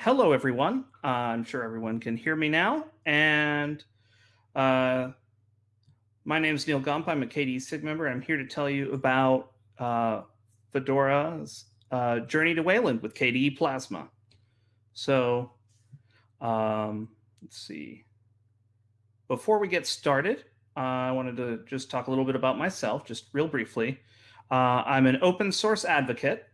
Hello, everyone. Uh, I'm sure everyone can hear me now. And uh, my name is Neal Gompa. I'm a KDE SIG member. I'm here to tell you about uh, Fedora's uh, journey to Wayland with KDE Plasma. So um, let's see. Before we get started, uh, I wanted to just talk a little bit about myself, just real briefly. Uh, I'm an open source advocate.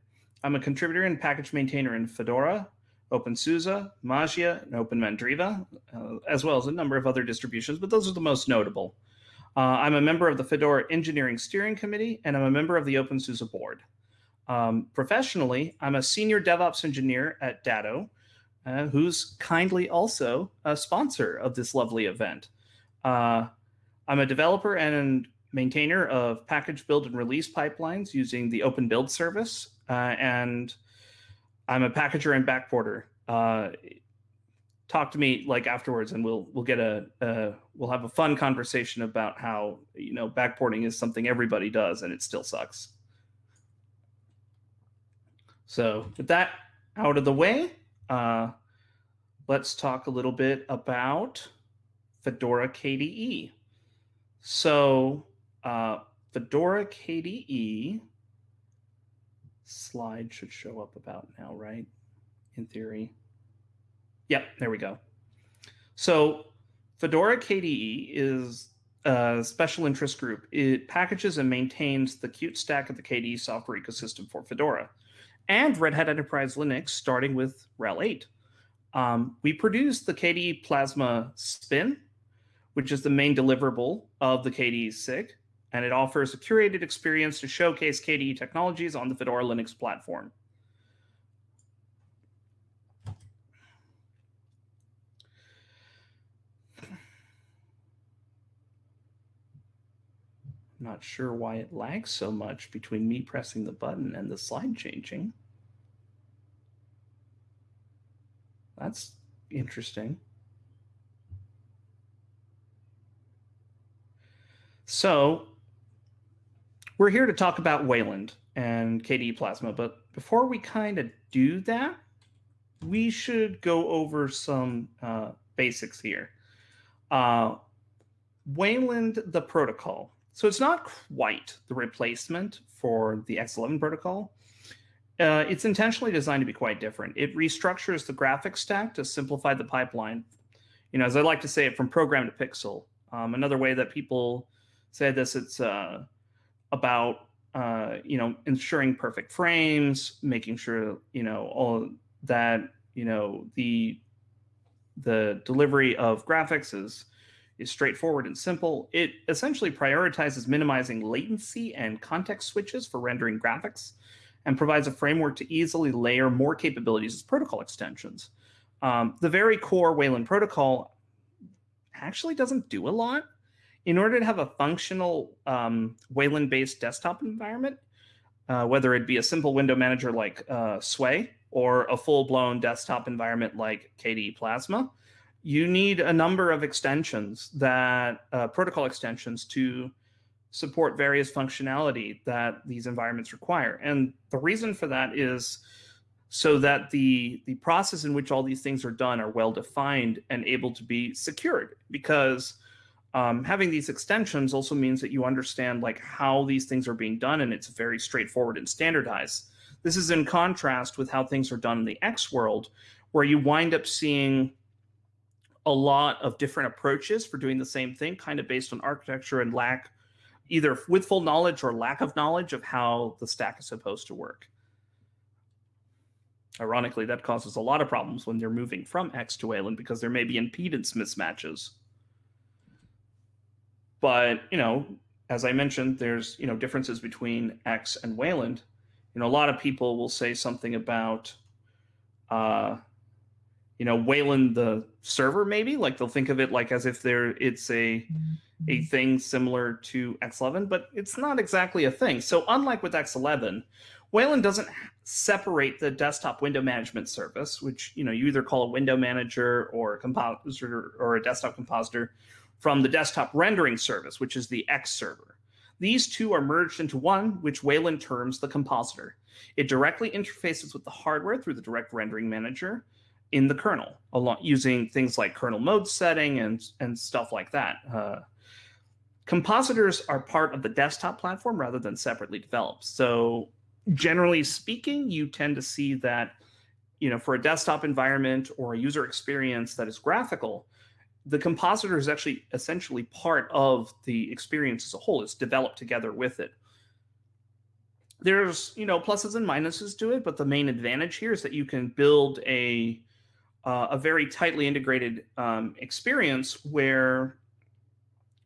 I'm a contributor and package maintainer in Fedora, OpenSUSE, Mageia, and OpenMandriva, uh, as well as a number of other distributions, but those are the most notable. Uh, I'm a member of the Fedora Engineering Steering Committee, and I'm a member of the OpenSUSE board. Um, professionally, I'm a senior DevOps engineer at Datto, uh, who's kindly also a sponsor of this lovely event. Uh, I'm a developer and maintainer of package build and release pipelines using the Open Build service, uh, and I'm a packager and backporter. Uh, talk to me like afterwards, and we'll we'll get a uh, we'll have a fun conversation about how you know backporting is something everybody does, and it still sucks. So with that out of the way, uh, let's talk a little bit about Fedora KDE. So uh, Fedora KDE slide should show up about now, right? In theory. Yep, there we go. So Fedora KDE is a special interest group. It packages and maintains the Qt stack of the KDE software ecosystem for Fedora and Red Hat Enterprise Linux, starting with RHEL 8. Um, we produce the KDE Plasma Spin, which is the main deliverable of the KDE SIG and it offers a curated experience to showcase KDE technologies on the Fedora Linux platform. Not sure why it lags so much between me pressing the button and the slide changing. That's interesting. So we're here to talk about Wayland and KDE Plasma, but before we kind of do that, we should go over some uh, basics here. Uh, Wayland, the protocol. So it's not quite the replacement for the X11 protocol. Uh, it's intentionally designed to be quite different. It restructures the graphics stack to simplify the pipeline. You know, as I like to say it, from program to pixel. Um, another way that people say this, it's uh, about uh, you know ensuring perfect frames, making sure you know all that you know the the delivery of graphics is is straightforward and simple. It essentially prioritizes minimizing latency and context switches for rendering graphics and provides a framework to easily layer more capabilities as protocol extensions. Um, the very core Wayland protocol actually doesn't do a lot in order to have a functional um, Wayland-based desktop environment, uh, whether it be a simple window manager like uh, Sway or a full-blown desktop environment like KDE Plasma, you need a number of extensions that uh, protocol extensions to support various functionality that these environments require. And the reason for that is so that the the process in which all these things are done are well defined and able to be secured because um, having these extensions also means that you understand like how these things are being done and it's very straightforward and standardized. This is in contrast with how things are done in the X world, where you wind up seeing a lot of different approaches for doing the same thing, kind of based on architecture and lack, either with full knowledge or lack of knowledge of how the stack is supposed to work. Ironically, that causes a lot of problems when they're moving from X to Wayland because there may be impedance mismatches. But you know, as I mentioned, there's you know differences between X and Wayland. You know, a lot of people will say something about, uh, you know, Wayland the server maybe like they'll think of it like as if there it's a a thing similar to X11, but it's not exactly a thing. So unlike with X11, Wayland doesn't separate the desktop window management service, which you know you either call a window manager or a compositor or a desktop compositor, from the desktop rendering service, which is the X server. These two are merged into one, which Wayland terms the compositor. It directly interfaces with the hardware through the direct rendering manager. in the kernel, along using things like kernel mode setting and and stuff like that. Uh, compositors are part of the desktop platform rather than separately developed. So generally speaking, you tend to see that, you know, for a desktop environment or a user experience that is graphical, the compositor is actually essentially part of the experience as a whole. It's developed together with it. There's, you know, pluses and minuses to it, but the main advantage here is that you can build a uh, a very tightly integrated um, experience where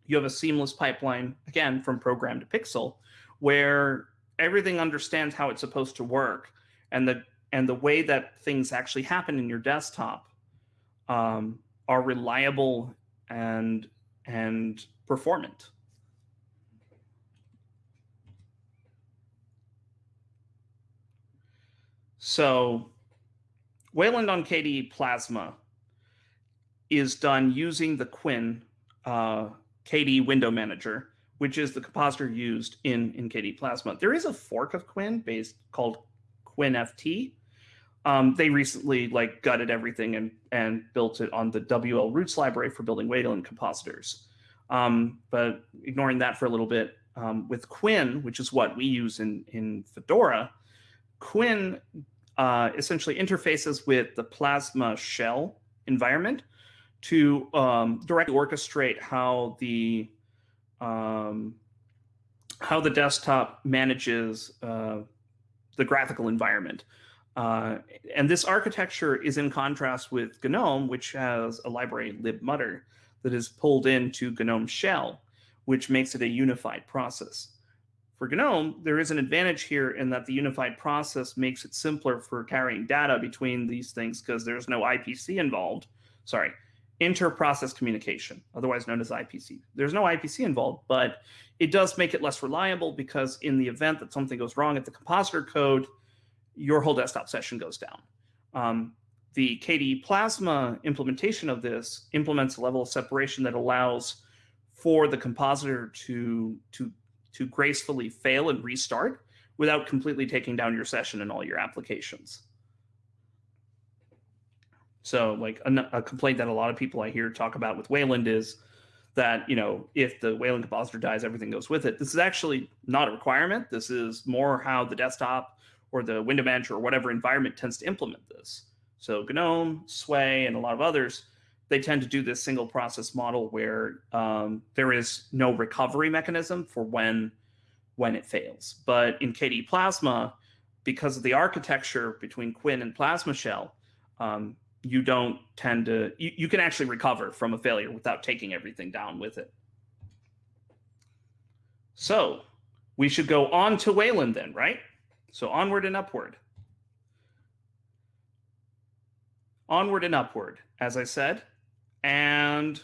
you have a seamless pipeline again from program to pixel where everything understands how it's supposed to work and the and the way that things actually happen in your desktop um, are reliable and and performant so wayland on kde plasma is done using the KWin uh, KDE window manager, which is the compositor used in, in KDE Plasma. There is a fork of KWin based called KWinFT. Um, they recently like gutted everything and, and built it on the wlroots library for building Wayland compositors. Um, but ignoring that for a little bit, um, with KWin, which is what we use in, in Fedora, KWin uh, essentially interfaces with the Plasma shell environment to um, directly orchestrate how the um, how the desktop manages uh, the graphical environment. Uh, and this architecture is in contrast with GNOME, which has a library libmutter that is pulled into GNOME shell, which makes it a unified process. For GNOME, there is an advantage here in that the unified process makes it simpler for carrying data between these things because there's no IPC involved. Sorry, inter-process communication, otherwise known as IPC. There's no IPC involved, but it does make it less reliable because in the event that something goes wrong at the compositor code, your whole desktop session goes down. Um, the KDE Plasma implementation of this implements a level of separation that allows for the compositor to, to, to gracefully fail and restart without completely taking down your session and all your applications. So like a, a, complaint that a lot of people I hear talk about with Wayland is that, you know, if the Wayland compositor dies, everything goes with it. This is actually not a requirement. This is more how the desktop or the window manager or whatever environment tends to implement this. So GNOME, Sway, and a lot of others, they tend to do this single process model where um, there is no recovery mechanism for when when it fails. But in KDE Plasma, because of the architecture between KWin and Plasma Shell, um, you don't tend to you, you can actually recover from a failure without taking everything down with it so we should go on to wayland then right so onward and upward onward and upward as i said and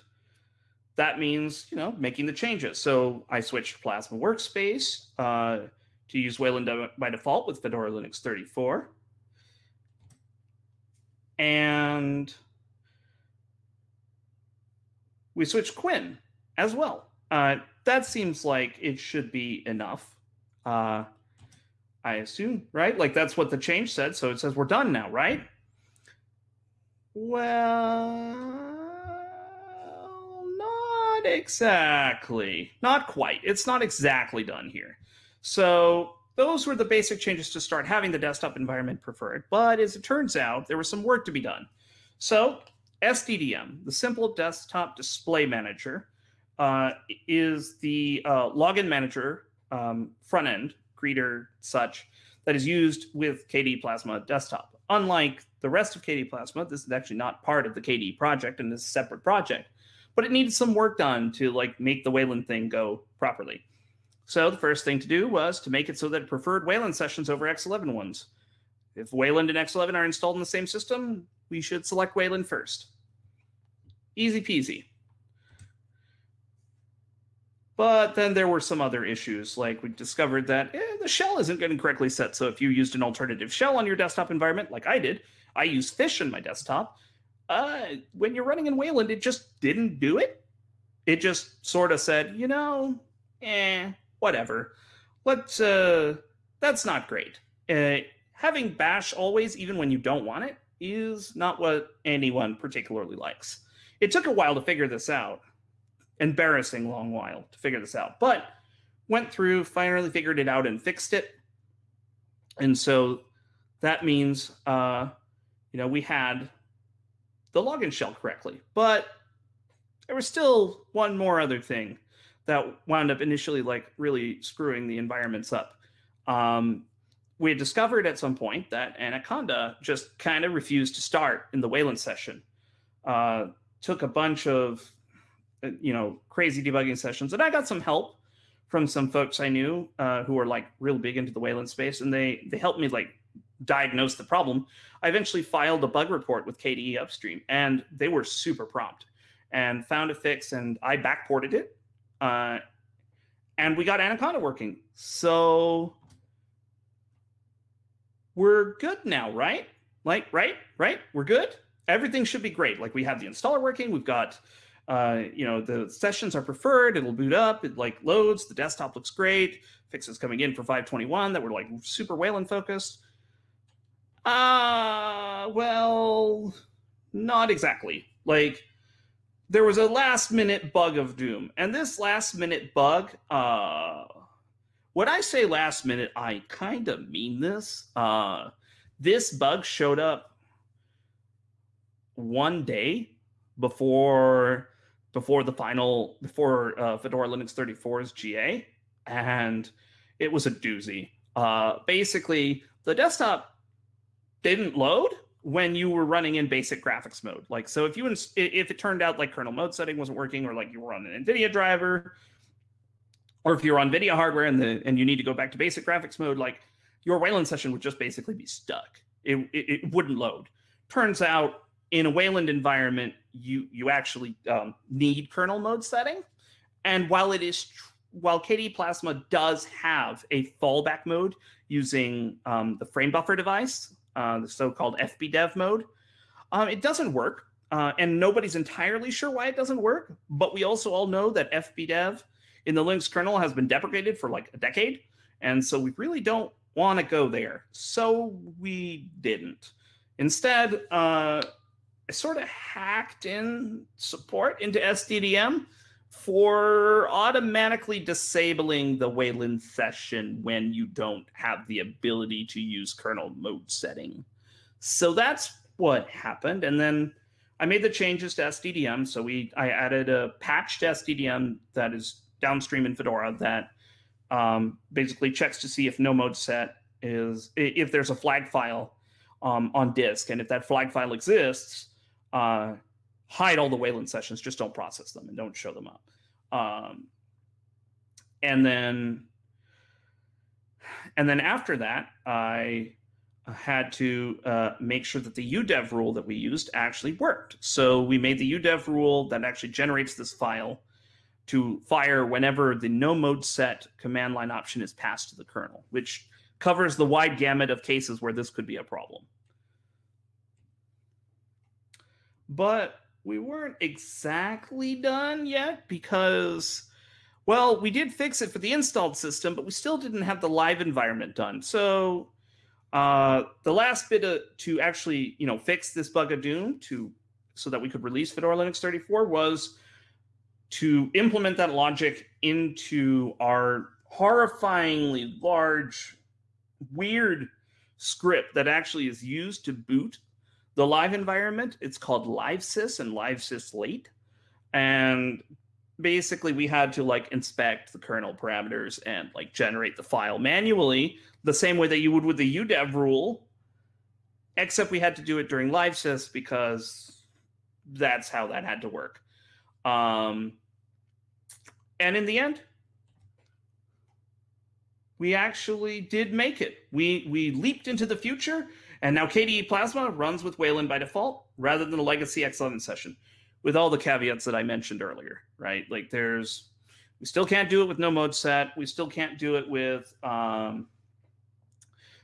that means you know making the changes so i switched plasma workspace uh, to use wayland by default with fedora linux 34 and we switch KWin as well. Uh, that seems like it should be enough. Uh, I assume, right? Like that's what the change said. So it says we're done now, right? Well, not exactly. Not quite. It's not exactly done here. So those were the basic changes to start having the desktop environment preferred, but as it turns out, there was some work to be done. So SDDM, the Simple Desktop Display Manager, uh, is the uh, login manager um, front end, greeter, such, that is used with KDE Plasma Desktop. Unlike the rest of KDE Plasma, this is actually not part of the KDE project and is a separate project, but it needed some work done to like make the Wayland thing go properly. So the first thing to do was to make it so that it preferred Wayland sessions over X11 ones. If Wayland and X11 are installed in the same system, we should select Wayland first. Easy peasy. But then there were some other issues, like we discovered that eh, the shell isn't getting correctly set. So if you used an alternative shell on your desktop environment, like I did, I use Fish on my desktop. Uh, when you're running in Wayland, it just didn't do it. It just sort of said, you know, eh, whatever. Let's, uh, that's not great. Uh, having bash always, even when you don't want it, is not what anyone particularly likes. It took a while to figure this out, embarrassing long while to figure this out, but went through, finally figured it out and fixed it. And so that means, uh, you know, we had the login shell correctly, but there was still one more other thing that wound up initially like really screwing the environments up. Um, we had discovered at some point that Anaconda just kind of refused to start in the Wayland session. Uh, took a bunch of, you know, crazy debugging sessions, and I got some help from some folks I knew uh, who were like real big into the Wayland space, and they they helped me like diagnose the problem. I eventually filed a bug report with KDE Upstream, and they were super prompt and found a fix, and I backported it, uh, and we got Anaconda working. So we're good now, right? Like, right, right? We're good. Everything should be great. Like we have the installer working. We've got, uh, you know, the sessions are preferred. It'll boot up. It like loads. The desktop looks great. Fixes coming in for 521 that were like super Wayland focused. Uh, well, not exactly. Like there was a last minute bug of doom. And this last minute bug, uh, when I say last minute, I kind of mean this. Uh, this bug showed up one day before before the final before uh, Fedora Linux 34's GA, and it was a doozy. Uh, basically, the desktop didn't load when you were running in basic graphics mode. Like, so if you if it turned out like kernel mode setting wasn't working, or like you were on an NVIDIA driver, or if you're on video hardware and the and you need to go back to basic graphics mode, like your Wayland session would just basically be stuck. It, it, it wouldn't load. Turns out in a Wayland environment, you you actually um, need kernel mode setting, and while it is while KDE Plasma does have a fallback mode using um, the frame buffer device, uh, the so-called FBDev mode. Um, it doesn't work, uh, and nobody's entirely sure why it doesn't work. But we also all know that FBDev in the Linux kernel has been deprecated for like a decade, and so we really don't want to go there. So we didn't. Instead, uh, sort of hacked in support into SDDM for automatically disabling the Wayland session when you don't have the ability to use kernel mode setting. So that's what happened. And then I made the changes to SDDM. So we I added a patch to SDDM that is downstream in Fedora that um, basically checks to see if no mode set is if there's a flag file um, on disk, and if that flag file exists, uh, hide all the Wayland sessions, just don't process them and don't show them up. Um, and then, and then after that, I had to uh, make sure that the udev rule that we used actually worked. So we made the udev rule that actually generates this file to fire whenever the no mode set command line option is passed to the kernel, which covers the wide gamut of cases where this could be a problem. But we weren't exactly done yet because, well, we did fix it for the installed system, but we still didn't have the live environment done. So uh, the last bit of, to actually, you know, fix this bug of doom to so that we could release Fedora Linux 34 was to implement that logic into our horrifyingly large, weird script that actually is used to boot the live environment, it's called LiveSys and LiveSys late. And basically we had to like inspect the kernel parameters and like generate the file manually the same way that you would with the udev rule, except we had to do it during LiveSys because that's how that had to work. Um, and in the end, we actually did make it. We we leaped into the future and now KDE Plasma runs with Wayland by default rather than a legacy X11 session with all the caveats that I mentioned earlier, right? Like there's, we still can't do it with no mode set. We still can't do it with, um,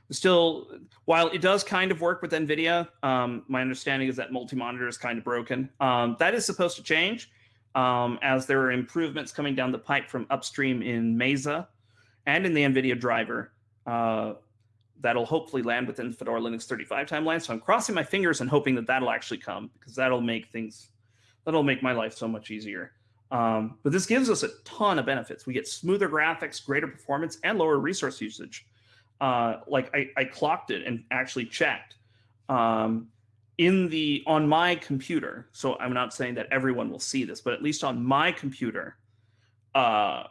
still, while it does kind of work with NVIDIA, um, my understanding is that multi-monitor is kind of broken. Um, that is supposed to change um, as there are improvements coming down the pipe from upstream in Mesa and in the NVIDIA driver. Uh, that'll hopefully land within Fedora Linux 35 timeline. So I'm crossing my fingers and hoping that that'll actually come because that'll make things, that'll make my life so much easier. Um, but this gives us a ton of benefits. We get smoother graphics, greater performance, and lower resource usage. Uh, like I, I, clocked it and actually checked um, in the on my computer. So I'm not saying that everyone will see this, but at least on my computer, uh,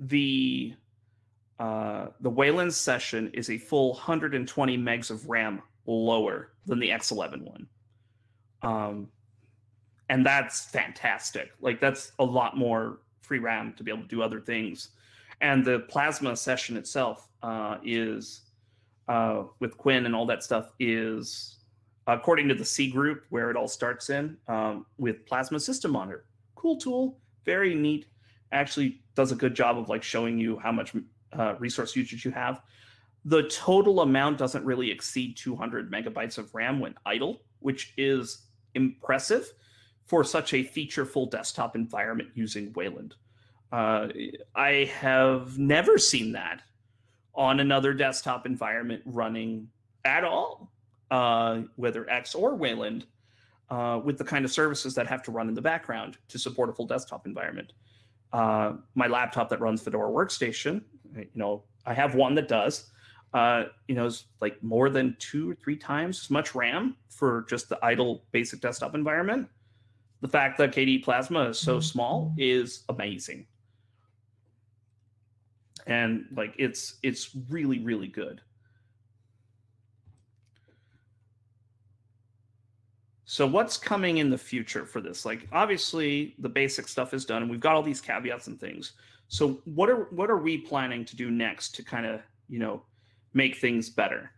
the uh, the Wayland session is a full 120 megs of RAM lower than the X11 one. Um, and that's fantastic. Like that's a lot more free RAM to be able to do other things. And the Plasma session itself uh, is uh, with KWin and all that stuff is according to the C group where it all starts in um, with Plasma System Monitor. Cool tool, very neat. Actually does a good job of like showing you how much uh, resource usage you have. The total amount doesn't really exceed 200 megabytes of RAM when idle, which is impressive for such a featureful desktop environment using Wayland. Uh, I have never seen that on another desktop environment running at all, uh, whether X or Wayland, uh, with the kind of services that have to run in the background to support a full desktop environment. Uh, my laptop that runs Fedora Workstation you know, I have one that does. Uh, you know, is like more than two or three times as much RAM for just the idle basic desktop environment. The fact that KDE Plasma is so small is amazing. And like it's it's really, really good. So what's coming in the future for this? Like obviously the basic stuff is done and we've got all these caveats and things. So what are what are we planning to do next to kind of you know make things better?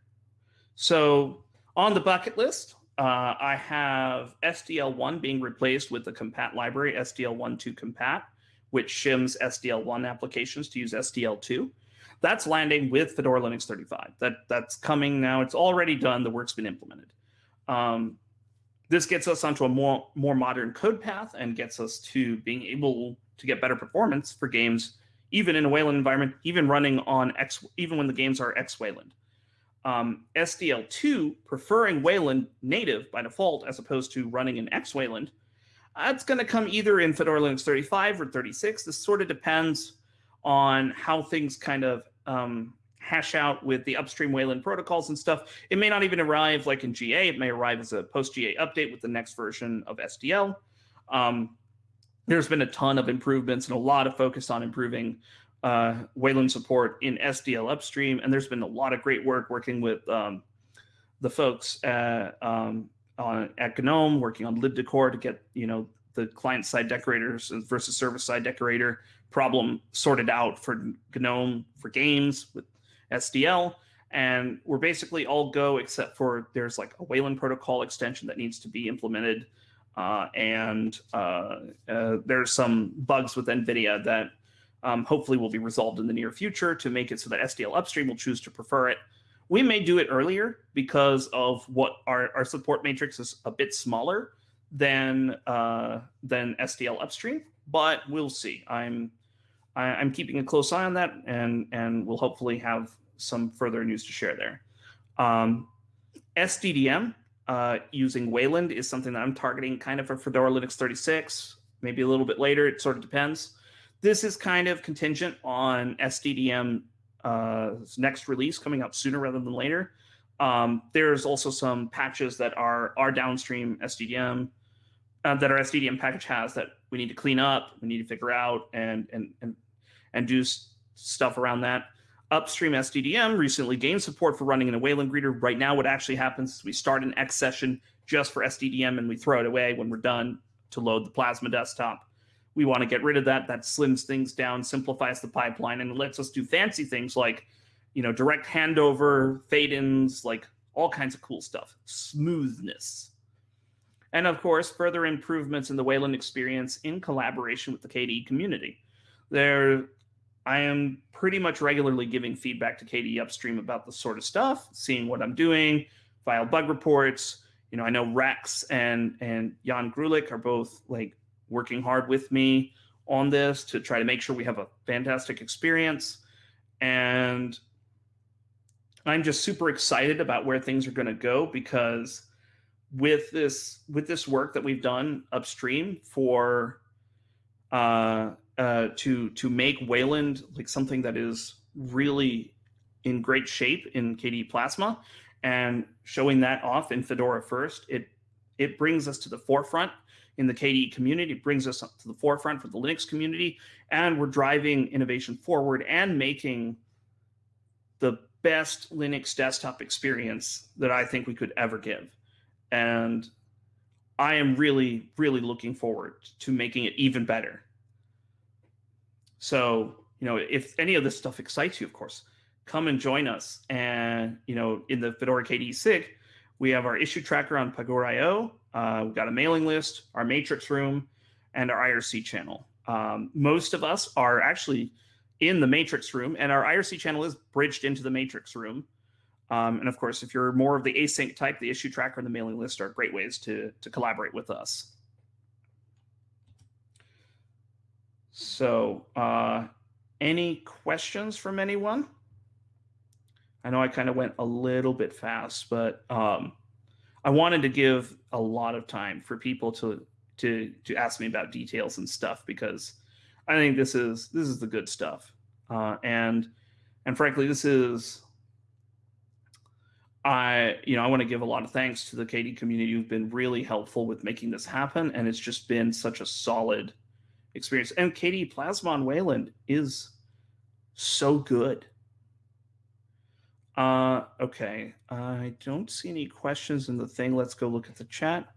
So on the bucket list, uh, I have SDL1 being replaced with the compat library SDL1 to compat, which shims SDL1 applications to use SDL2. That's landing with Fedora Linux 35. That that's coming now. It's already done. The work's been implemented. Um, this gets us onto a more more modern code path and gets us to being able to get better performance for games, even in a Wayland environment, even running on X, even when the games are X Wayland. Um, SDL2 preferring Wayland native by default as opposed to running in X Wayland, that's going to come either in Fedora Linux 35 or 36. This sort of depends on how things kind of um, hash out with the upstream Wayland protocols and stuff. It may not even arrive like in GA. It may arrive as a post GA update with the next version of SDL. Um, there's been a ton of improvements and a lot of focus on improving uh, Wayland support in SDL upstream. And there's been a lot of great work working with um, the folks at, um, on, at GNOME, working on libdecor to get, you know, the client side decorators versus service side decorator problem sorted out for GNOME for games with SDL. And we're basically all go except for there's like a Wayland protocol extension that needs to be implemented uh, and uh, uh, there's some bugs with NVIDIA that um, hopefully will be resolved in the near future to make it so that SDL upstream will choose to prefer it. We may do it earlier because of what our, our support matrix is a bit smaller than uh, than SDL upstream, but we'll see. I'm I, am i am keeping a close eye on that, and and we'll hopefully have some further news to share there. Um, SDDM uh, using Wayland is something that I'm targeting kind of for Fedora Linux 36, maybe a little bit later. It sort of depends. This is kind of contingent on SDDM's uh, next release coming out sooner rather than later. Um, there's also some patches that are our downstream SDDM uh, that our SDDM package has that we need to clean up, we need to figure out, and and and and do stuff around that. Upstream SDDM recently gained support for running in a Wayland greeter. Right now, what actually happens is we start an X session just for SDDM and we throw it away when we're done to load the Plasma desktop. We want to get rid of that. That slims things down, simplifies the pipeline, and lets us do fancy things like, you know, direct handover, fade-ins, like all kinds of cool stuff. Smoothness. And of course, further improvements in the Wayland experience in collaboration with the KDE community. There I am pretty much regularly giving feedback to KDE upstream about the sort of stuff, seeing what I'm doing, file bug reports. You know, I know Rex and and Jan Grulich are both like working hard with me on this to try to make sure we have a fantastic experience. And I'm just super excited about where things are going to go because with this with this work that we've done upstream for uh, uh, to to make Wayland like something that is really in great shape in KDE Plasma and showing that off in Fedora first, it it brings us to the forefront in the KDE community, it brings us to the forefront for the Linux community, and we're driving innovation forward and making the best Linux desktop experience that I think we could ever give. And I am really, really looking forward to making it even better. So, you know, if any of this stuff excites you, of course, come and join us. And, you know, in the Fedora KDE SIG, we have our issue tracker on Pagure.io. Uh, we've got a mailing list, our matrix room, and our IRC channel. Um, most of us are actually in the matrix room, and our IRC channel is bridged into the matrix room. Um, and of course, if you're more of the async type, the issue tracker and the mailing list are great ways to, to collaborate with us. So uh, any questions from anyone? I know I kind of went a little bit fast, but um, I wanted to give a lot of time for people to to to ask me about details and stuff because I think this is this is the good stuff, uh, and and frankly, this is I you know I want to give a lot of thanks to the KDE community who've been really helpful with making this happen, and it's just been such a solid experience. And KDE Plasmon Wayland is so good. Uh, okay, I don't see any questions in the thing. Let's go look at the chat.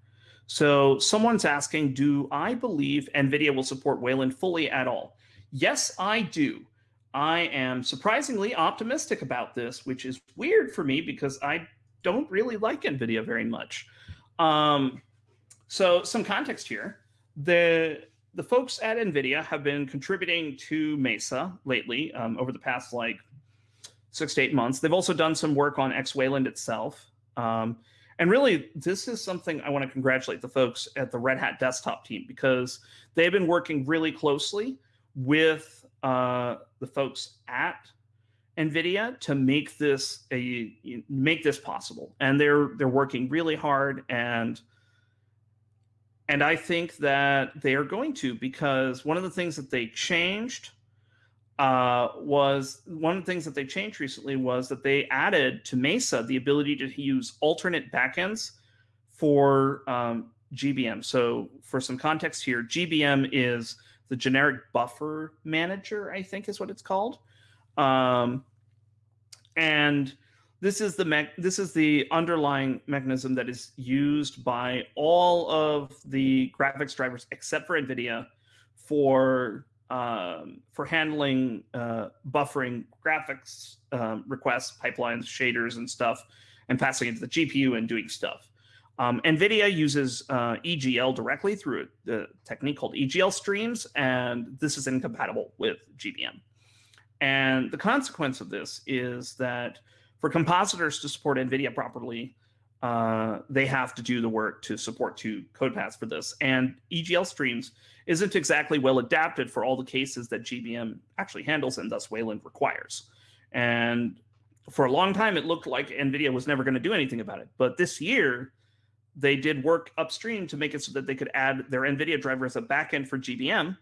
So someone's asking, do I believe NVIDIA will support Wayland fully at all? Yes, I do. I am surprisingly optimistic about this, which is weird for me because I don't really like NVIDIA very much. Um, so some context here. The the folks at NVIDIA have been contributing to Mesa lately um, over the past like six to eight months. They've also done some work on X Wayland itself. Um, and really, this is something I want to congratulate the folks at the Red Hat desktop team because they've been working really closely with uh, the folks at NVIDIA to make this a make this possible. And they're they're working really hard and and I think that they are going to because one of the things that they changed uh, was one of the things that they changed recently was that they added to Mesa the ability to use alternate backends for um, GBM. So for some context here, GBM is the generic buffer manager, I think is what it's called. Um, and this is the this is the underlying mechanism that is used by all of the graphics drivers except for NVIDIA for um, for handling uh, buffering graphics um, requests, pipelines, shaders, and stuff, and passing it to the GPU and doing stuff. Um, NVIDIA uses uh, EGL directly through a technique called EGL streams, and this is incompatible with GBM. And the consequence of this is that for compositors to support NVIDIA properly, uh, they have to do the work to support two code paths for this. And EGL streams isn't exactly well adapted for all the cases that GBM actually handles and thus Wayland requires. And for a long time, it looked like NVIDIA was never going to do anything about it. But this year, they did work upstream to make it so that they could add their NVIDIA driver as a backend for GBM.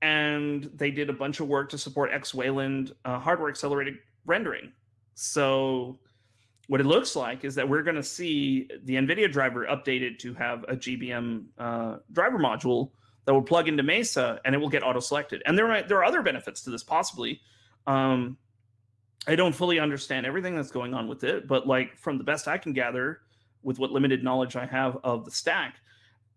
And they did a bunch of work to support X Wayland uh, hardware accelerated rendering. So what it looks like is that we're going to see the NVIDIA driver updated to have a GBM uh, driver module that will plug into Mesa and it will get auto selected. And there are, there are other benefits to this possibly. Um, I don't fully understand everything that's going on with it, but like from the best I can gather with what limited knowledge I have of the stack,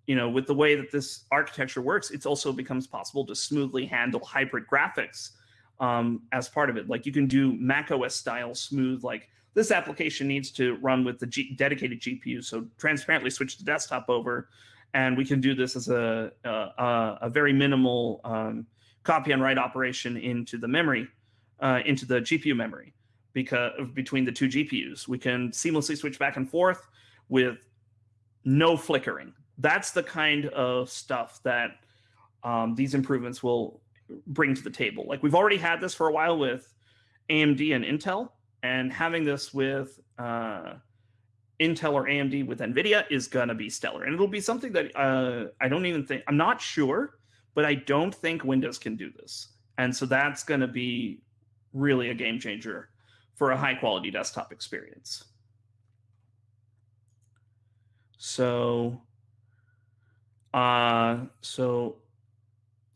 you know, with the way that this architecture works, it also becomes possible to smoothly handle hybrid graphics um, as part of it. Like you can do Mac OS style smooth, like this application needs to run with the G dedicated GPU. So transparently switch the desktop over, and we can do this as a, a, a very minimal um, copy and write operation into the memory, uh, into the GPU memory, because between the two GPUs, we can seamlessly switch back and forth with no flickering. That's the kind of stuff that um, these improvements will bring to the table. Like we've already had this for a while with AMD and Intel, and having this with uh, Intel or AMD with NVIDIA is going to be stellar. And it'll be something that uh, I don't even think, I'm not sure, but I don't think Windows can do this. And so that's going to be really a game changer for a high quality desktop experience. So, uh, so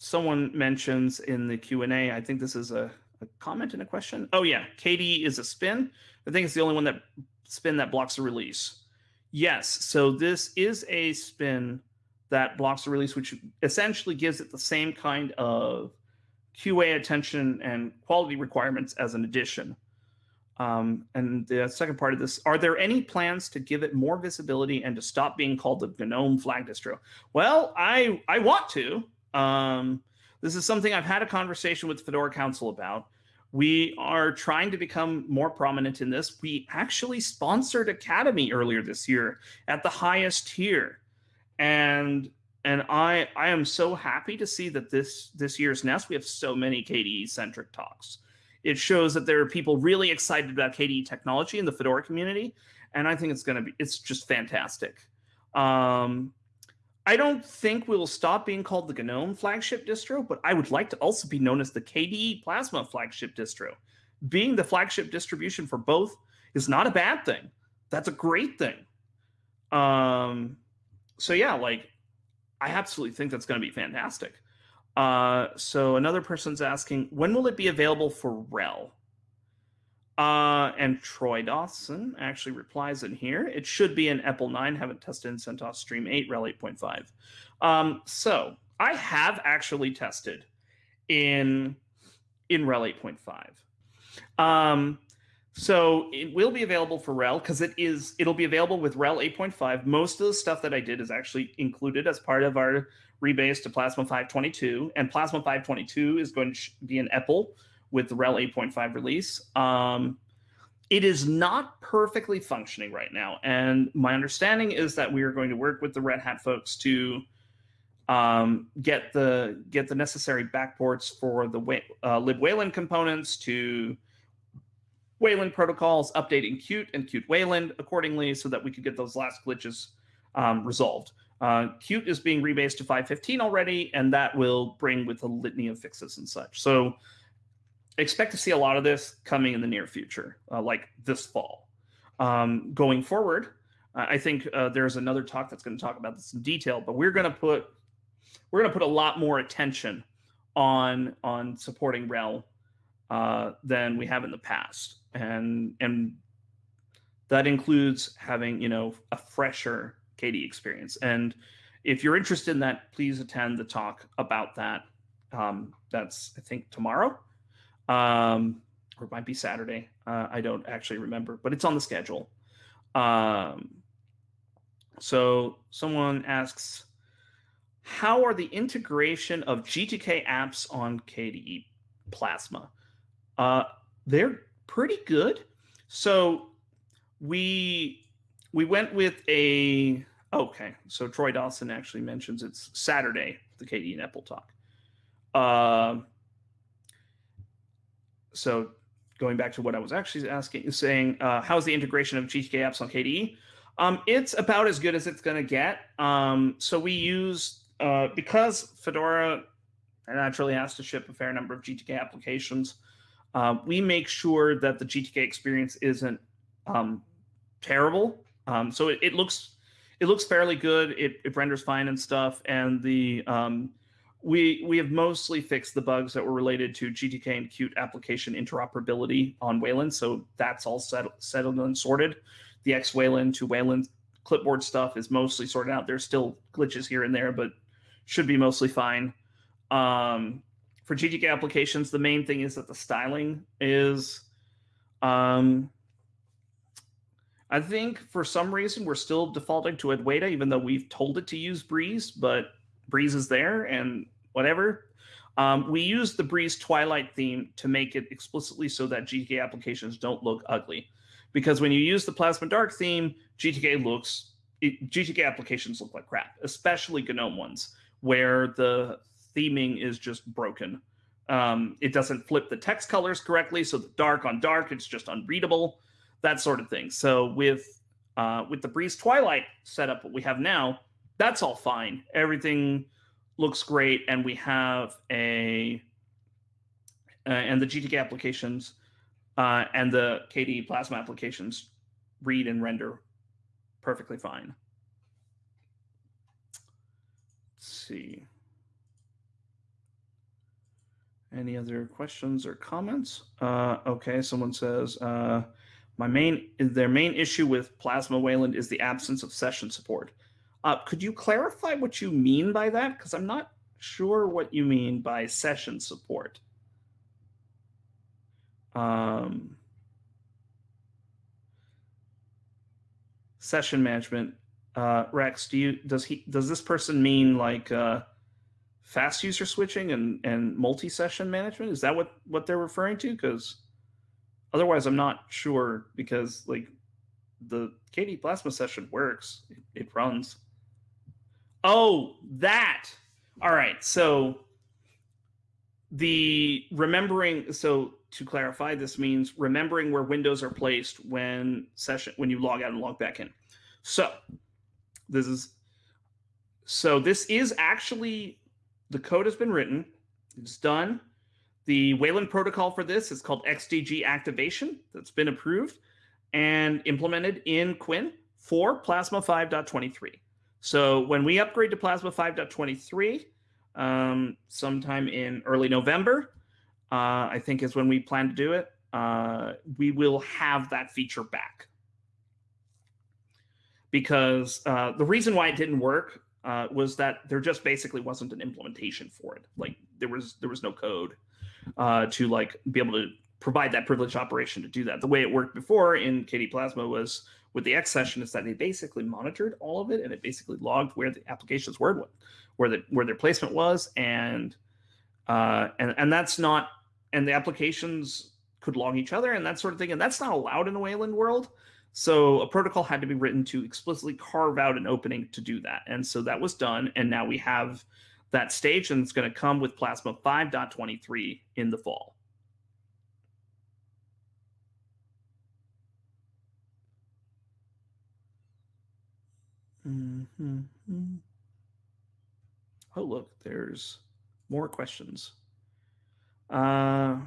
someone mentions in the Q&A, I think this is a, a comment and a question. Oh yeah, KDE is a spin. I think it's the only one that spin that blocks the release. Yes, so this is a spin that blocks the release, which essentially gives it the same kind of QA attention and quality requirements as an addition. Um, and the second part of this, are there any plans to give it more visibility and to stop being called the GNOME flag distro? Well, I, I want to. Um, this is something I've had a conversation with Fedora Council about. We are trying to become more prominent in this. We actually sponsored Akademy earlier this year at the highest tier. And and I I am so happy to see that this this year's Nest we have so many KDE centric talks. It shows that there are people really excited about KDE technology in the Fedora community, and I think it's going to be it's just fantastic. Um, I don't think we will stop being called the GNOME flagship distro, but I would like to also be known as the KDE Plasma flagship distro. Being the flagship distribution for both is not a bad thing. That's a great thing. Um, so yeah, like I absolutely think that's going to be fantastic. Uh, so another person's asking, when will it be available for RHEL? Uh, and Troy Dawson actually replies in here. It should be in EPEL 9. Haven't tested in CentOS Stream 8, RHEL 8.5. Um, so I have actually tested in in RHEL 8.5. Um, so it will be available for RHEL because it is it'll be available with RHEL 8.5. Most of the stuff that I did is actually included as part of our rebase to Plasma 522, and Plasma 522 is going to be an EPEL with the RHEL 8.5 release. Um, it is not perfectly functioning right now, and my understanding is that we are going to work with the Red Hat folks to um, get the get the necessary backports for the uh, libwayland components to Wayland protocols, updating Qt and Qt Wayland accordingly, so that we could get those last glitches um, resolved. Uh, Qt is being rebased to 5.15 already, and that will bring with a litany of fixes and such. So expect to see a lot of this coming in the near future, uh, like this fall. Um, going forward, I think uh, there's another talk that's going to talk about this in detail, but we're going to put we're going to put a lot more attention on on supporting RHEL uh, than we have in the past, and and that includes having you know a fresher KDE experience. And if you're interested in that, please attend the talk about that. Um, that's I think tomorrow um, or it might be Saturday. Uh, I don't actually remember, but it's on the schedule. Um, so someone asks, how are the integration of GTK apps on KDE Plasma? Uh, they're pretty good. So we we went with a okay. So Troy Dawson actually mentions it's Saturday the KDE EPEL talk. Uh, so going back to what I was actually asking, saying, uh, how's the integration of GTK apps on KDE? Um, it's about as good as it's going to get. Um, so we use, uh, because Fedora naturally has to ship a fair number of GTK applications, uh, we make sure that the GTK experience isn't um, terrible. Um, so it, it, looks it looks fairly good. It, it renders fine and stuff, and the um, we we have mostly fixed the bugs that were related to GTK and Qt application interoperability on Wayland, so that's all settled, and sorted. The X Wayland to Wayland clipboard stuff is mostly sorted out. There's still glitches here and there, but should be mostly fine. Um, for GTK applications, the main thing is that the styling is. Um, I think for some reason we're still defaulting to Adwaita, even though we've told it to use Breeze, but Breeze is there, and whatever. Um, we use the Breeze Twilight theme to make it explicitly so that GTK applications don't look ugly. Because when you use the Plasma Dark theme, GTK looks it, GTK applications look like crap, especially GNOME ones, where the theming is just broken. Um, it doesn't flip the text colors correctly, so the dark on dark, it's just unreadable, that sort of thing. So with uh, with the Breeze Twilight setup, what we have now, that's all fine. Everything looks great, and we have a uh, and the GTK applications uh, and the KDE Plasma applications read and render perfectly fine. Let's see. Any other questions or comments? Uh, okay, someone says, uh, my main their main issue with Plasma Wayland is the absence of session support. Uh, could you clarify what you mean by that? Because I'm not sure what you mean by session support. Um, session management. Uh, Rex, do you does he does this person mean like uh, fast user switching and and multi-session management? Is that what what they're referring to? Because otherwise, I'm not sure. Because like the KDE Plasma session works, it, it runs. Oh, that. All right. So the remembering. So to clarify, this means remembering where windows are placed when session when you log out and log back in. So this is so this is actually the code has been written. It's done. The Wayland protocol for this is called XDG activation. That's been approved and implemented in KWin for Plasma 5.23. So when we upgrade to Plasma 5.23, um, sometime in early November, uh, I think is when we plan to do it. Uh, we will have that feature back because uh, the reason why it didn't work uh, was that there just basically wasn't an implementation for it. Like there was there was no code uh, to like be able to provide that privileged operation to do that. The way it worked before in KDE Plasma was with the X session is that they basically monitored all of it and it basically logged where the application's was, where the where their placement was, and uh, and and that's not and the applications could log each other and that sort of thing, and that's not allowed in the Wayland world. So a protocol had to be written to explicitly carve out an opening to do that, and so that was done, and now we have that stage, and it's going to come with Plasma 5.23 in the fall. Mm -hmm. Oh, look, there's more questions. Uh,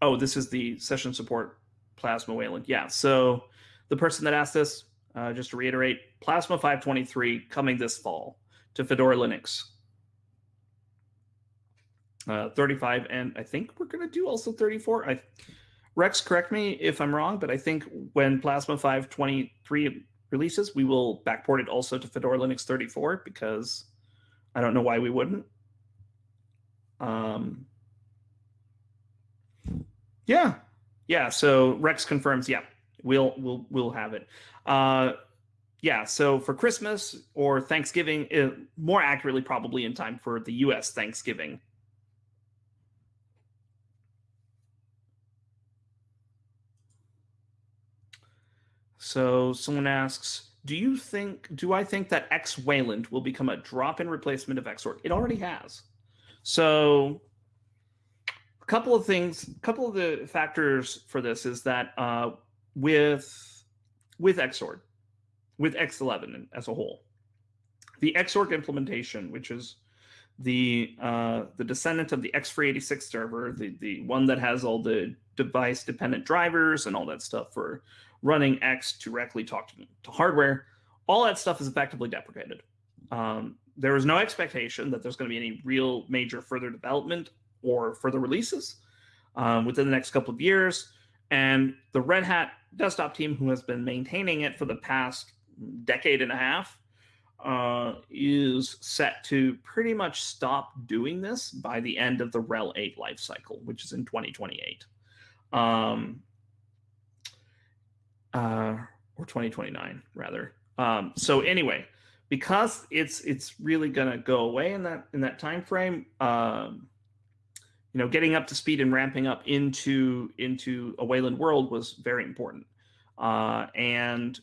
oh, this is the session support Plasma Wayland. Yeah, so the person that asked this, uh, just to reiterate, Plasma 523 coming this fall to Fedora Linux. Uh, 35, and I think we're going to do also 34. I, Rex, correct me if I'm wrong, but I think when Plasma 523 releases, we will backport it also to Fedora Linux 34 because I don't know why we wouldn't. Um, yeah, yeah. So Rex confirms. Yeah, we'll we'll we'll have it. Uh, yeah. So for Christmas or Thanksgiving, uh, more accurately, probably in time for the U.S. Thanksgiving. So someone asks, do you think, do I think that X Wayland will become a drop-in replacement of Xorg? It already has. So a couple of things, a couple of the factors for this is that uh, with with Xorg, with X11 as a whole, the Xorg implementation, which is the uh, the descendant of the X386 server, the the one that has all the device dependent drivers and all that stuff for running X directly talk to, to hardware, all that stuff is effectively deprecated. Um, there is no expectation that there's going to be any real major further development or further releases um, within the next couple of years. And the Red Hat desktop team, who has been maintaining it for the past decade and a half, uh, is set to pretty much stop doing this by the end of the RHEL 8 lifecycle, which is in 2028. Um, uh, or 2029 rather. Um, so anyway, because it's it's really gonna go away in that in that time frame. Um, you know, getting up to speed and ramping up into into a Wayland world was very important. Uh, and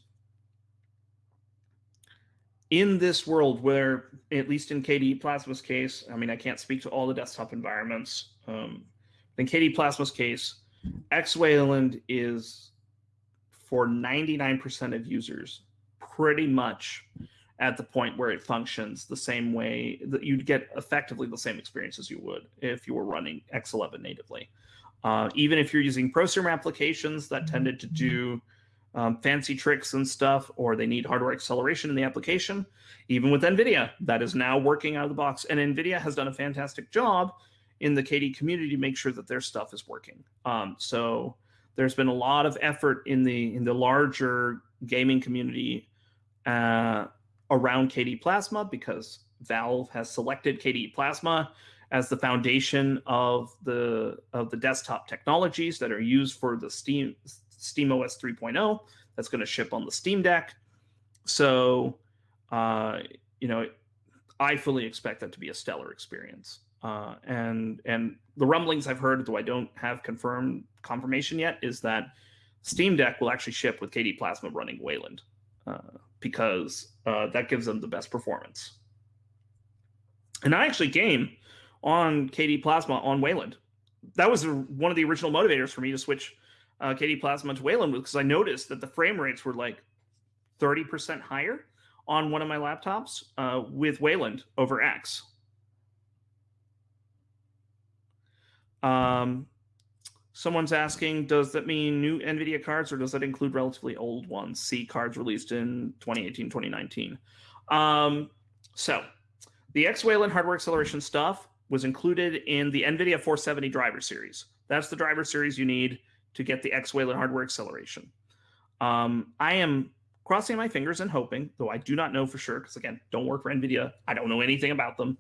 in this world where, at least in KDE Plasma's case, I mean, I can't speak to all the desktop environments, um, in KD Plasma's case, X Wayland is for 99% of users pretty much at the point where it functions the same way that you'd get effectively the same experience as you would if you were running X11 natively. Uh, even if you're using prosumer applications that tended to do um, fancy tricks and stuff, or they need hardware acceleration in the application, even with NVIDIA, that is now working out of the box. And NVIDIA has done a fantastic job in the KD community to make sure that their stuff is working. Um, so there's been a lot of effort in the in the larger gaming community uh, around KD Plasma because Valve has selected KD Plasma as the foundation of the of the desktop technologies that are used for the Steam Steam OS 3.0 that's going to ship on the Steam Deck. So, uh, you know, I fully expect that to be a stellar experience. Uh, and and the rumblings I've heard, though I don't have confirmed confirmation yet, is that Steam Deck will actually ship with KD Plasma running Wayland uh, because uh, that gives them the best performance. And I actually game on KD Plasma on Wayland. That was one of the original motivators for me to switch uh, KD Plasma to Wayland because I noticed that the frame rates were like 30% higher on one of my laptops uh, with Wayland over X. Um, someone's asking, does that mean new NVIDIA cards or does that include relatively old ones? C cards released in 2018, 2019. Um, so the X Wayland hardware acceleration stuff was included in the NVIDIA 470 driver series. That's the driver series you need to get the X Wayland hardware acceleration. Um, I am crossing my fingers and hoping, though I do not know for sure, because again, don't work for NVIDIA. I don't know anything about them.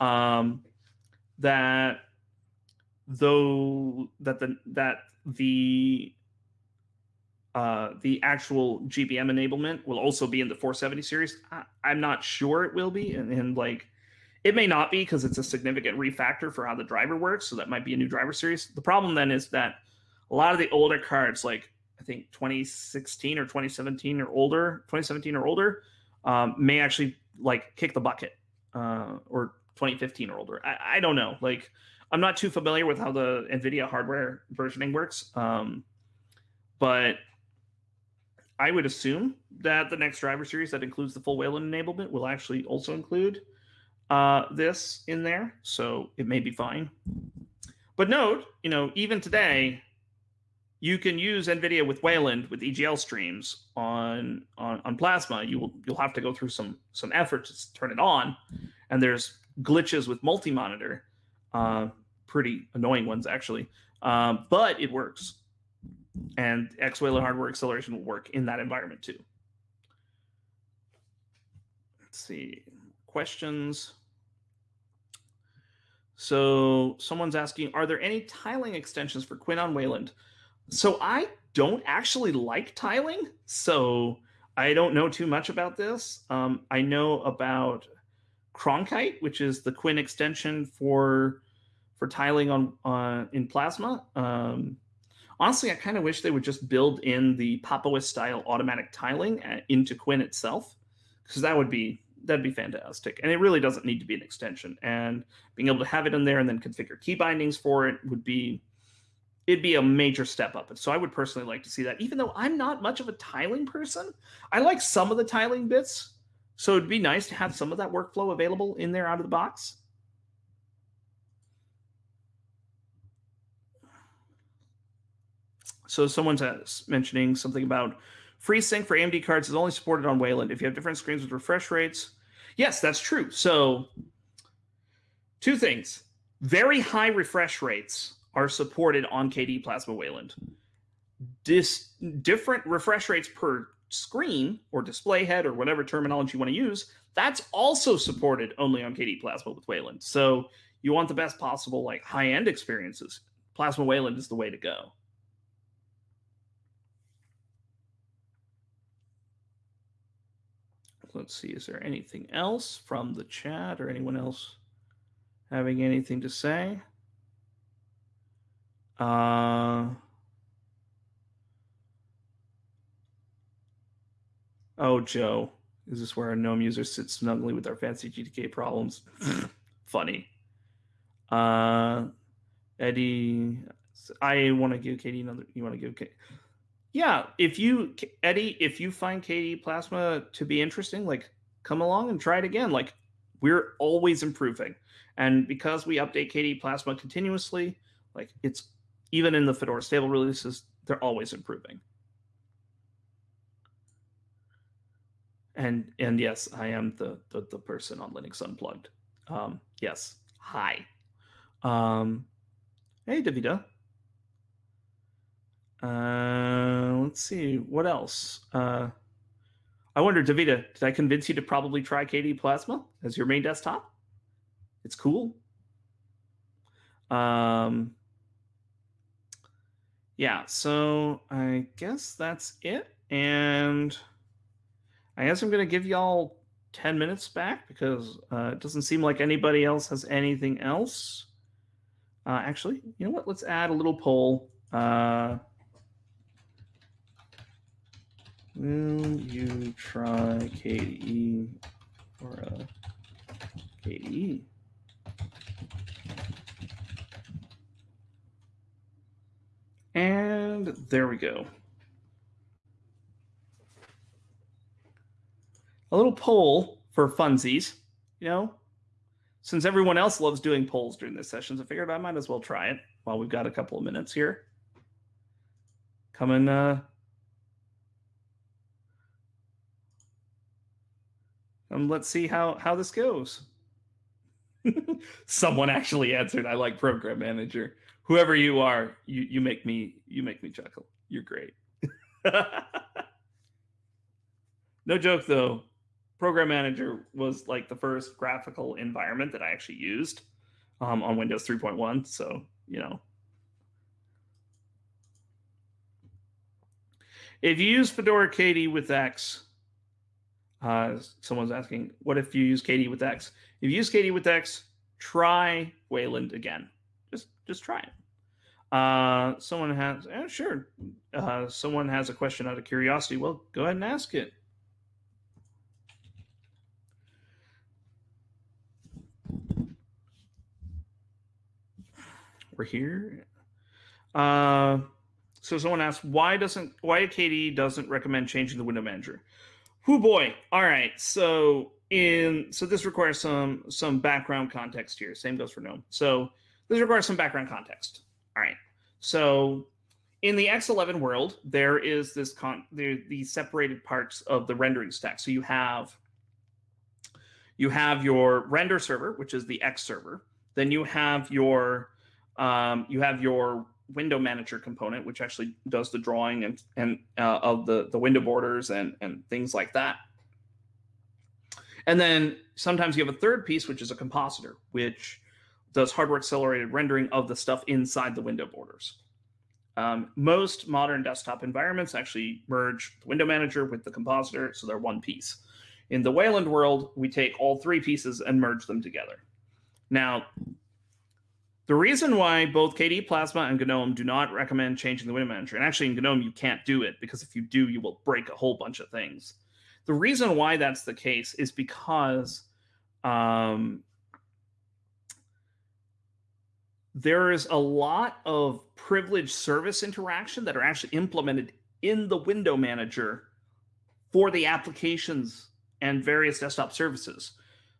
Um, that though that the that the uh, the actual GBM enablement will also be in the 470 series. I, am not sure it will be, and, and like it may not be because it's a significant refactor for how the driver works. So that might be a new driver series. The problem then is that a lot of the older cards, like I think 2016 or 2017 or older, 2017 or older, um, may actually like kick the bucket, uh, or 2015 or older. I, I, don't know. Like I'm not too familiar with how the NVIDIA hardware versioning works, um, but I would assume that the next driver series that includes the full Wayland enablement will actually also include uh, this in there, so it may be fine. But note, you know, even today, you can use NVIDIA with Wayland with EGL streams on, on on Plasma. You will you'll have to go through some some effort to turn it on, and there's glitches with multi-monitor, uh, pretty annoying ones actually. Um, but it works, and X Wayland hardware acceleration will work in that environment too. Let's see questions. So someone's asking, are there any tiling extensions for KWin on Wayland? So I don't actually like tiling, so I don't know too much about this. Um, I know about Krohnkite, which is the KWin extension for for tiling on uh, in Plasma. Um, honestly, I kind of wish they would just build in the Pop! style automatic tiling at, uh, into KWin itself, because that would be that'd be fantastic. And it really doesn't need to be an extension. And being able to have it in there and then configure key bindings for it would be it'd be a major step up. And so I would personally like to see that, even though I'm not much of a tiling person. I like some of the tiling bits. So it'd be nice to have some of that workflow available in there out of the box. So someone's mentioning something about FreeSync for AMD cards is only supported on Wayland. If you have different screens with refresh rates, yes, that's true. So two things: very high refresh rates are supported on KD Plasma Wayland. Dis- different refresh rates per screen or display head or whatever terminology you want to use, that's also supported only on KD Plasma with Wayland. So you want the best possible like high-end experiences. Plasma Wayland is the way to go. Let's see, is there anything else from the chat or anyone else having anything to say? Uh, oh, Joe. Is this where our gnome users sit snugly with our fancy GTK problems? Funny. Uh, Eddie, I want to give Katie another. You want to give Katie? Yeah, if you Eddie, if you find KDE Plasma to be interesting, like come along and try it again. Like we're always improving, and because we update KDE Plasma continuously, like it's even in the Fedora stable releases, they're always improving. And and yes, I am the the, the person on Linux Unplugged. Um, yes, hi. Um, hey, Davida. Uh, let's see what else. Uh, I wonder, Davida, did I convince you to probably try KDE Plasma as your main desktop? It's cool. Um, yeah, so I guess that's it. And I guess I'm going to give y'all 10 minutes back because uh, it doesn't seem like anybody else has anything else. Uh, actually, you know what? Let's add a little poll. Uh, will you try KDE or a KDE? And there we go. A little poll for funsies, you know, since everyone else loves doing polls during this session, so I figured I might as well try it while we've got a couple of minutes here. Come and uh, and let's see how how this goes. Someone actually answered. I like program manager. Whoever you are, you you make me you make me chuckle. You're great. no joke though. Program Manager was like the first graphical environment that I actually used um, on Windows 3.1. So you know, if you use Fedora KDE with X, uh, someone's asking, what if you use KDE with X? If you use KDE with X, try Wayland again. Just just try it. Uh, someone has, eh, sure. Uh, someone has a question out of curiosity. Well, go ahead and ask it. We're here. Uh, so someone asked, why doesn't why KDE doesn't recommend changing the window manager? Who boy. All right. So in so this requires some some background context here. Same goes for GNOME. So this requires some background context. All right. So in the X11 world, there is this con the, the separated parts of the rendering stack. So you have you have your render server, which is the X server. Then you have your um, you have your window manager component, which actually does the drawing and, and uh, of the, the window borders and, and things like that. And then sometimes you have a third piece, which is a compositor, which does hardware accelerated rendering of the stuff inside the window borders. Um, most modern desktop environments actually merge the window manager with the compositor, so they're one piece. In the Wayland world, we take all three pieces and merge them together. Now, the reason why both KDE Plasma and GNOME do not recommend changing the window manager, and actually in GNOME you can't do it because if you do, you will break a whole bunch of things. The reason why that's the case is because um, there is a lot of privileged service interaction that are actually implemented in the window manager for the applications and various desktop services.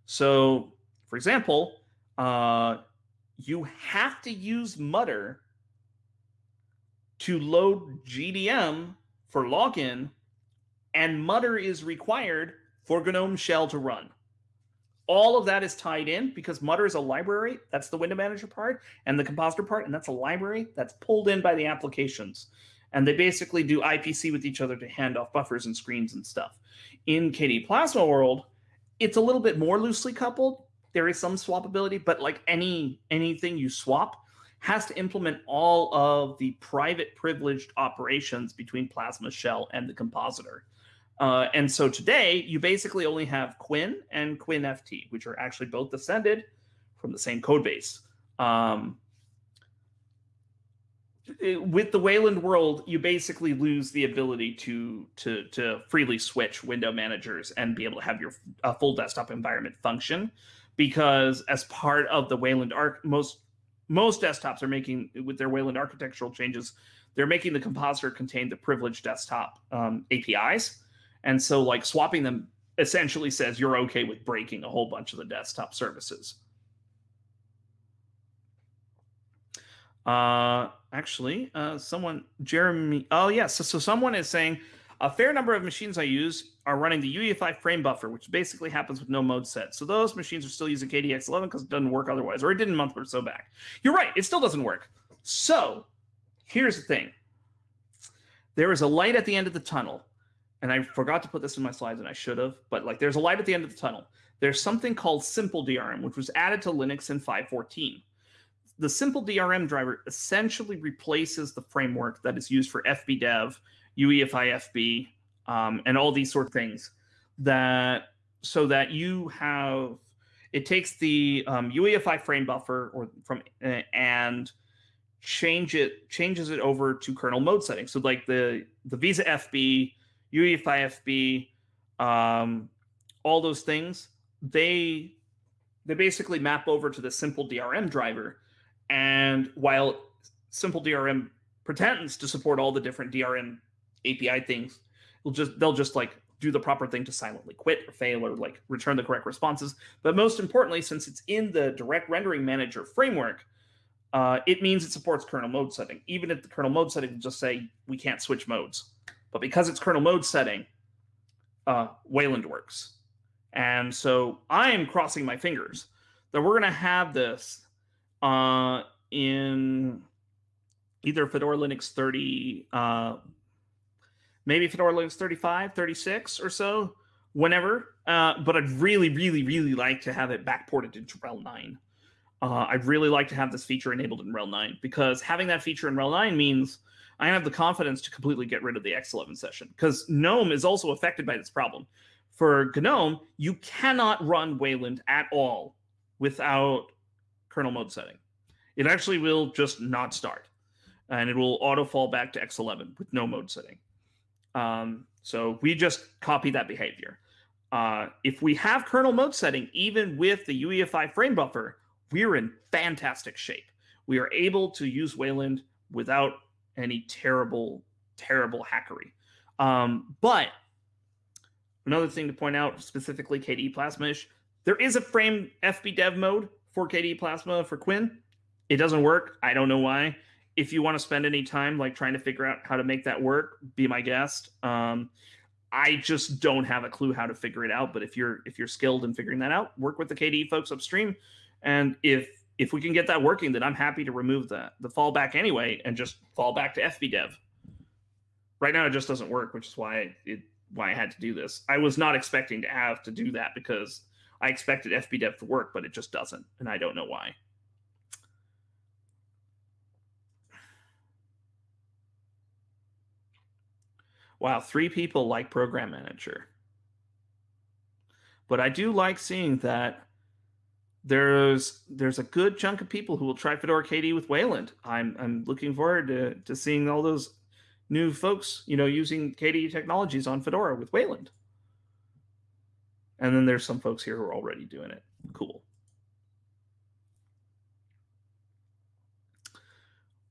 So, for example, uh, you have to use Mutter to load GDM for login, and Mutter is required for GNOME Shell to run. All of that is tied in because Mutter is a library. That's the window manager part and the compositor part, and that's a library that's pulled in by the applications. And they basically do IPC with each other to hand off buffers and screens and stuff. In KDE Plasma world, it's a little bit more loosely coupled there is some swappability, but like any anything you swap has to implement all of the private privileged operations between Plasma Shell and the compositor. Uh, and so today, you basically only have KWin and KWinFT, which are actually both descended from the same code base. Um, with the Wayland world, you basically lose the ability to to to freely switch window managers and be able to have your full desktop environment function because as part of the Wayland arc, most most desktops are making with their Wayland architectural changes, they're making the compositor contain the privileged desktop um, APIs, and so like swapping them essentially says you're okay with breaking a whole bunch of the desktop services. Uh, actually, uh, someone, Jeremy, oh yes, so, so someone is saying a fair number of machines I use are running the UEFI frame buffer, which basically happens with no mode set. So those machines are still using KDX11 because it doesn't work otherwise, or it didn't a month or so back. You're right, it still doesn't work. So here's the thing. There is a light at the end of the tunnel, and I forgot to put this in my slides, and I should have, but like there's a light at the end of the tunnel. There's something called Simple DRM, which was added to Linux in 514 the simple DRM driver essentially replaces the framework that is used for FBdev, UEFI FB, um, and all these sort of things. That so that you have it takes the um, UEFI frame buffer or from uh, and change it changes it over to kernel mode settings. So like the the VESA FB, UEFI FB, um, all those things they they basically map over to the simple DRM driver and while Simple DRM pretends to support all the different DRM API things, will just they'll just like do the proper thing to silently quit or fail or like return the correct responses. But most importantly, since it's in the direct rendering manager framework, uh, it means it supports kernel mode setting. Even if the kernel mode setting just say we can't switch modes. But because it's kernel mode setting, uh, Wayland works. And so I am crossing my fingers that we're going to have this uh, in either Fedora Linux 30, uh, maybe Fedora Linux 35, 36 or so, whenever. Uh, but I'd really, really, really like to have it backported into RHEL 9. Uh, I'd really like to have this feature enabled in RHEL 9 because having that feature in RHEL 9 means I have the confidence to completely get rid of the X11 session because GNOME is also affected by this problem. For GNOME, you cannot run Wayland at all without kernel mode setting. It actually will just not start, and it will auto fall back to X11 with no mode setting. Um, so we just copy that behavior. Uh, if we have kernel mode setting, even with the UEFI frame buffer, we're in fantastic shape. We are able to use Wayland without any terrible, terrible hackery. Um, but another thing to point out, specifically KDE Plasma-ish, there is a frame FBdev mode for KDE Plasma for KWin. It doesn't work. I don't know why. If you want to spend any time like trying to figure out how to make that work, be my guest. Um, I just don't have a clue how to figure it out. But if you're if you're skilled in figuring that out, work with the KDE folks upstream. And if if we can get that working, then I'm happy to remove the the fallback anyway and just fall back to FBdev. Right now, it just doesn't work, which is why it why I had to do this. I was not expecting to have to do that because I expected FBdev to work, but it just doesn't, and I don't know why. Wow, three people like Program Manager. But I do like seeing that there's there's a good chunk of people who will try Fedora KDE with Wayland. I'm I'm looking forward to, to seeing all those new folks, you know, using KDE technologies on Fedora with Wayland. And then there's some folks here who are already doing it. Cool.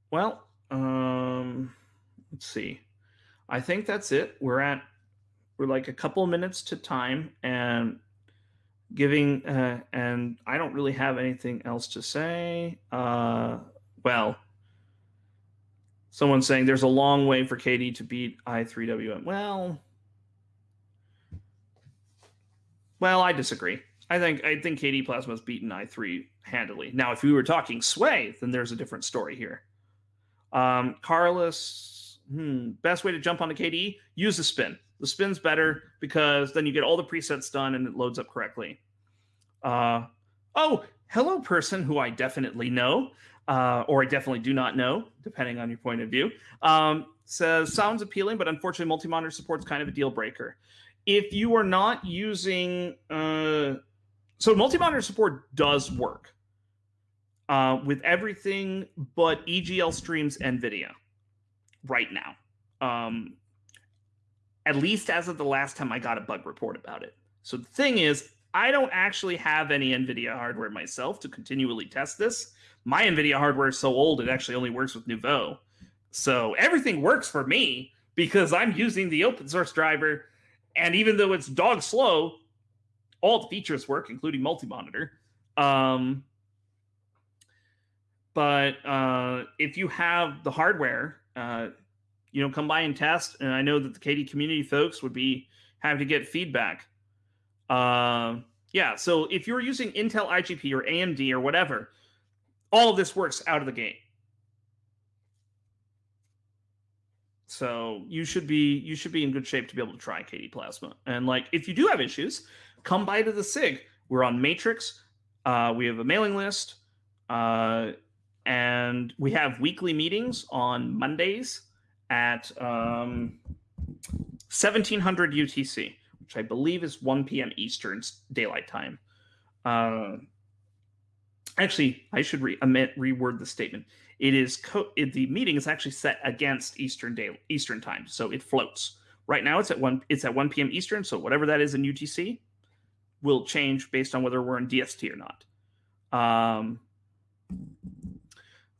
Well, um, let's see. I think that's it. We're at we're like a couple minutes to time and giving uh, and I don't really have anything else to say. Uh, well, someone's saying there's a long way for KDE to beat i3WM. Well, Well, I disagree. I think I think KDE Plasma's beaten i3 handily. Now, if we were talking Sway, then there's a different story here. Um, Carlos, hmm, best way to jump onto KDE: use the spin. The spin's better because then you get all the presets done and it loads up correctly. Uh, oh, hello, person who I definitely know, uh, or I definitely do not know, depending on your point of view. Um, says sounds appealing, but unfortunately, multi-monitor support's kind of a deal breaker if you are not using uh, so multi-monitor support does work uh, with everything but EGL streams NVIDIA right now. Um, at least as of the last time I got a bug report about it. So the thing is, I don't actually have any NVIDIA hardware myself to continually test this. My NVIDIA hardware is so old, it actually only works with Nouveau. So everything works for me because I'm using the open source driver. And even though it's dog slow, all the features work, including multi monitor. Um, but uh, if you have the hardware, uh, you know, come by and test. And I know that the KD community folks would be happy to get feedback. Uh, yeah, so if you're using Intel IGP or AMD or whatever, all of this works out of the gate. So you should be you should be in good shape to be able to try KD Plasma. And like if you do have issues, come by to the SIG. We're on Matrix. Uh, we have a mailing list, uh, and we have weekly meetings on Mondays at um, 1700 UTC, which I believe is 1 p.m. Eastern Daylight Time. Uh, actually, I should re- reword the statement. It is co- it, the meeting is actually set against Eastern day Eastern time, so it floats. Right now, it's at one it's at 1 p.m. Eastern, so whatever that is in UTC will change based on whether we're in DST or not. Um,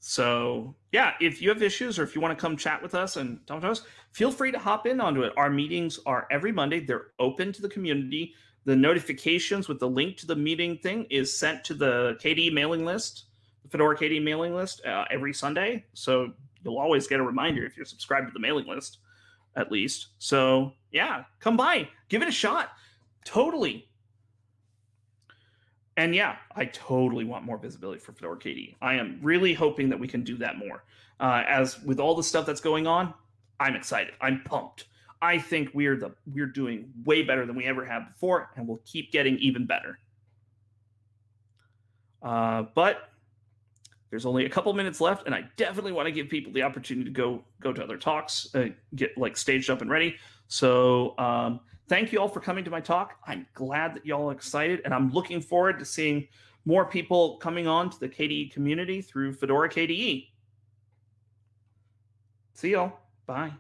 so yeah, if you have issues or if you want to come chat with us and talk to us, feel free to hop in onto it. Our meetings are every Monday. They're open to the community. The notifications with the link to the meeting thing is sent to the KD mailing list, the Fedora KD mailing list uh, every Sunday. So you'll always get a reminder if you're subscribed to the mailing list, at least. So yeah, come by, give it a shot. Totally and yeah, I totally want more visibility for Fedora KDE. I am really hoping that we can do that more. Uh, as with all the stuff that's going on, I'm excited. I'm pumped. I think we're the we're doing way better than we ever have before, and we'll keep getting even better. Uh, but there's only a couple minutes left, and I definitely want to give people the opportunity to go go to other talks, uh, get like staged up and ready. So um, thank you all for coming to my talk. I'm glad that y'all are excited, and I'm looking forward to seeing more people coming on to the KDE community through Fedora KDE. See y'all. Bye.